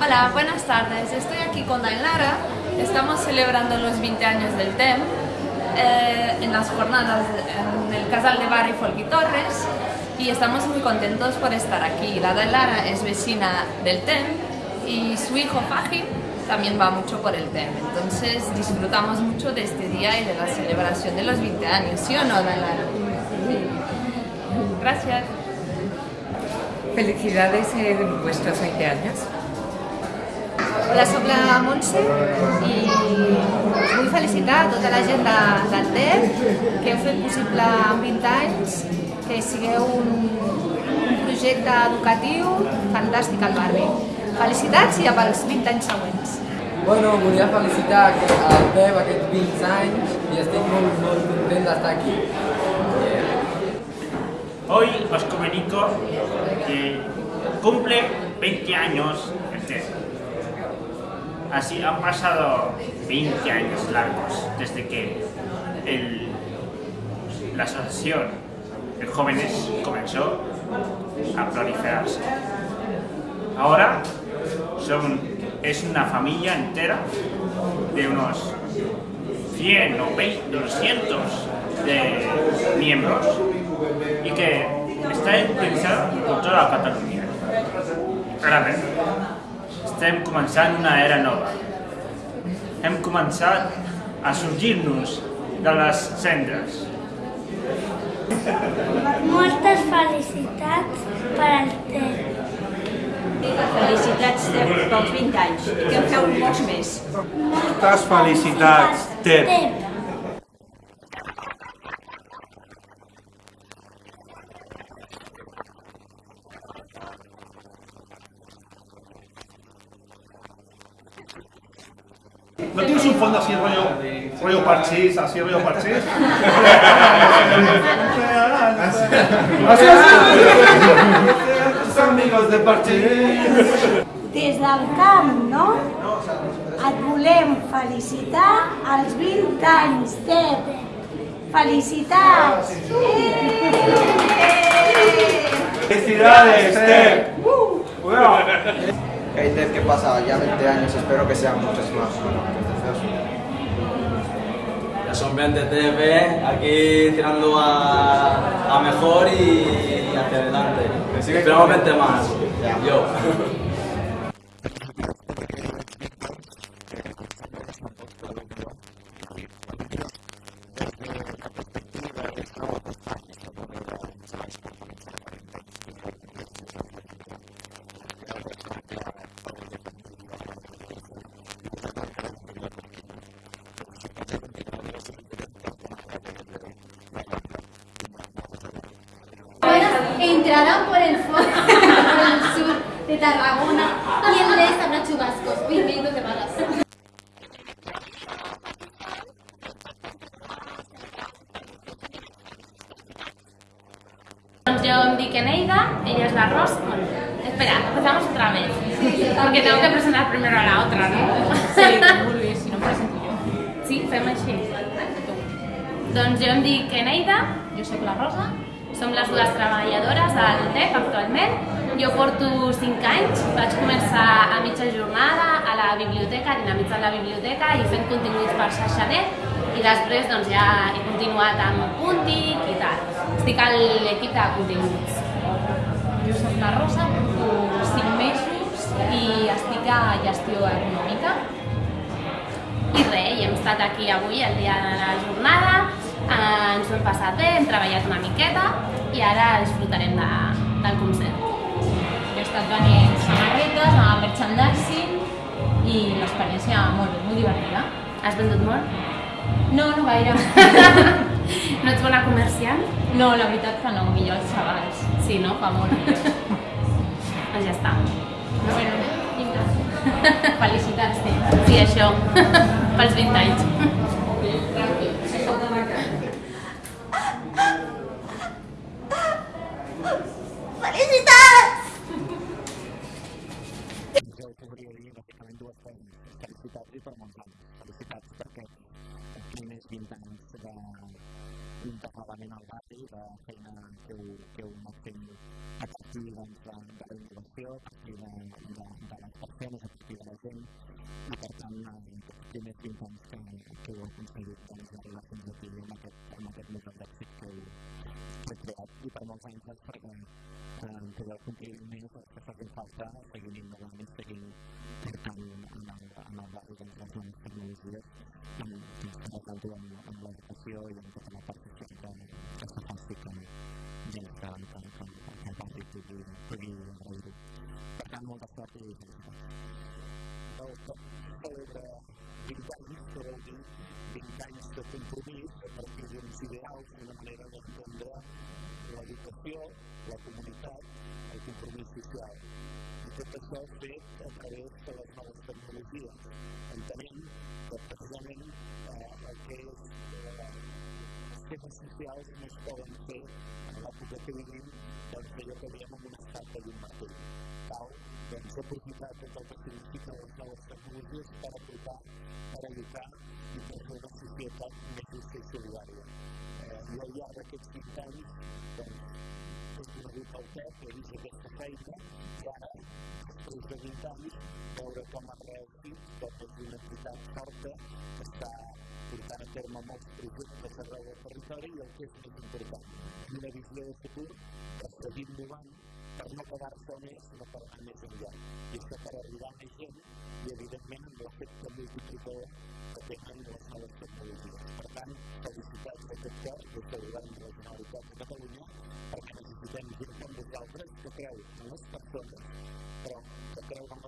Hola, buenas tardes. Estoy aquí con Dainara. Estamos celebrando los 20 años del TEM eh, en las jornadas en el Casal de Barri Folky Torres y estamos muy contentos por estar aquí. La Dainara es vecina del TEM y su hijo Fajin también va mucho por el TEM. Entonces disfrutamos mucho de este día y de la celebración de los 20 años. ¿Sí o no, Dainara? Gracias. Felicidades en vuestros 20 años. Hola, soc la Montse i vull felicitar a tota la gent de, del TEP que heu fet possible en 20 anys que sigueu un, un projecte educatiu fantàstic al barri. Felicitats i pels 20 anys següents. Bueno, volia felicitar al Pep aquests 20 anys i estic molt, molt content d'estar aquí. Hoy os comunico que cumple 20 años el TEP. Así han pasado 20 años largos desde que el- la asociación de jóvenes comenzó a proliferarse. Ahora son, es una familia entera de unos 100 o 20, 200 de miembros y que està utilitzada per tota la Catalunya. Estem començant una era nova. Hem començat a sorgir-nos de les cendres. Moltes felicitats per al TEP. Felicitats Tep, pels 20 anys i que en feu molts més. Moltes felicitats, Tep. ¿No tienes un fondo así rollo, rollo parchís, así rollo parchís? Tus amigos de parchís. Des del camp, no? Et volem felicitar als 20 anys, TEP. Felicitats! Felicidades, Tep. Hey Ted, ¿qué pasa? Ya 20 años, espero que sean muchos más. Ya son 20 TV, aquí tirando a, a mejor y hacia adelante. Esperamos 20 más. Yo. Entrarán por el fondo del sur de Tarragona y en vez habrá chubascos. Bienvenidos de vagas. Doncs yo em dic Eneida, ella es la Rosa. Bueno, espera, empezamos otra vez. Porque tengo que presentar primero a la otra, ¿no? Sí, si no presento jo. Sí, fem així. Doncs jo em dic Eneida, jo sóc la Rosa, som les dues treballadores al TEP actualment. Jo porto 5 anys, vaig començar a mitja jornada a la biblioteca, dinamitzant la biblioteca i fent continguts per xarxanet i després doncs, ja he continuat amb Puntic i tal. Estic a l'equip de continguts. Jo soc la Rosa, porto 5 mesos i estic a gestió econòmica. I res, hem estat aquí avui, el dia de la jornada, ens ho hem passat bé, hem treballat una miqueta i ara disfrutarem de, del concert. Jo he estat venent samarretes, a merchandising i l'experiència molt bé, molt divertida. Has vendut molt? No, no gaire. no ets bona comerciant? No, la veritat que no, millor els xavals. Sí, no? Fa molt millor. Doncs ja està. Bueno, vinga. Felicitats, té. Sí, això. Pels 20 anys. bintang untuk ngalamin operasi karena ke ke makin kecilan dan dari hasil kecilan dan dalam persen kecilan pertama untuk jenis bintang sekali itu akan sulit dan dari langsung lebih market market mudah dapat ke berkreasi permukaan transfer dan tidak mungkin ini sesuatu fakta segini mengalami segini doncs, amb, amb l'educació i amb tota la part que, que, que se faci que, que, que, que, que, que el barri pugui, pugui agrair-ho. Per tant, molta sort i felicitats. Celebra 20 anys, que vol dir 20 anys de compromís a partir d'uns ideals, una manera d'entendre l'educació, la comunitat, el compromís social. Tot això fet a través de les noves tecnologies. Entenem que precisament eh, el que és eh, els temes socials no es poden fer en l'època que vivim doncs allò que veiem amb una escarpa i un martell. Cal doncs, aprofitar tot el que significa les noves tecnologies per aplicar, per educar i per fer una societat més justa i solidària. He vist aquesta feina i ara, 20 anys, veure com ha reactit tota una entitat forta que està portant a terme molts projectes arreu del territori i el que és més important, una visió de futur per seguir innovant, per no quedar-se on és, sinó per anar més enllà. I això per arribar a més gent i, evidentment, amb l'efecte multiplicador que tenen les noves tecnologies. Per tant, felicitats a tot cor des del Govern de la Generalitat de Catalunya perquè necessitem gent legal, grande papel, não se passando para o